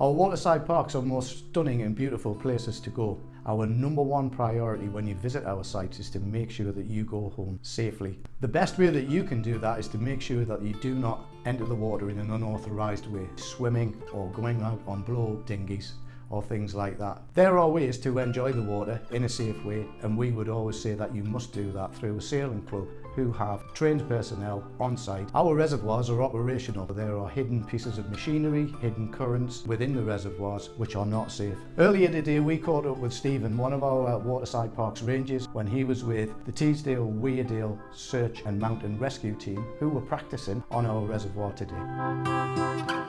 Our waterside parks are most stunning and beautiful places to go. Our number one priority when you visit our sites is to make sure that you go home safely. The best way that you can do that is to make sure that you do not enter the water in an unauthorised way, swimming or going out on blow dinghies or things like that. There are ways to enjoy the water in a safe way and we would always say that you must do that through a sailing club who have trained personnel on site. Our reservoirs are operational. There are hidden pieces of machinery, hidden currents within the reservoirs which are not safe. Earlier today we caught up with Stephen, one of our uh, Waterside Parks rangers, when he was with the Teesdale, Weardale Search and Mountain Rescue team who were practicing on our reservoir today.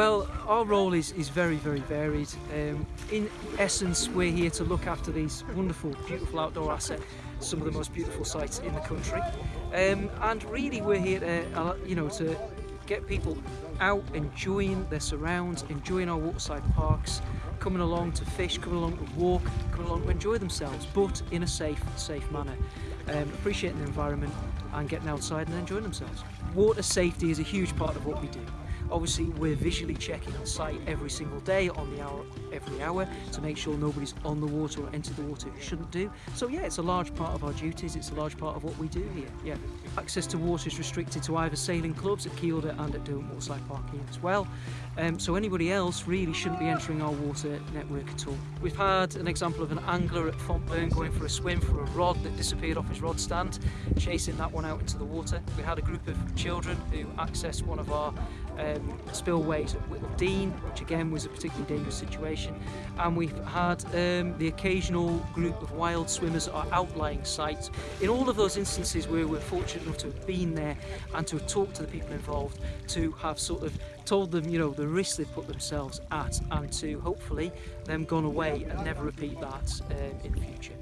Well, our role is, is very, very varied. Um, in essence, we're here to look after these wonderful, beautiful outdoor assets, some of the most beautiful sites in the country. Um, and really, we're here to, uh, you know, to get people out enjoying their surrounds, enjoying our waterside parks, coming along to fish, coming along to walk, coming along to enjoy themselves, but in a safe, safe manner. Um, appreciating the environment and getting outside and enjoying themselves. Water safety is a huge part of what we do. Obviously we're visually checking on site every single day on the hour every hour to make sure nobody's on the water or entered the water who shouldn't do. So yeah, it's a large part of our duties, it's a large part of what we do here. Yeah. Access to water is restricted to either sailing clubs at Kielder and at Derwent Waterside Park here as well. Um, so anybody else really shouldn't be entering our water network at all. We've had an example of an angler at Fontburn going for a swim for a rod that disappeared off his rod stand, chasing that one out into the water. We had a group of children who accessed one of our um, spillways at Whittle Dean, which again was a particularly dangerous situation. And we've had um, the occasional group of wild swimmers at our outlying sites. In all of those instances where we're fortunate enough to have been there and to have talked to the people involved, to have sort of told them, you know, the risks they've put themselves at and to hopefully them gone away and never repeat that um, in the future.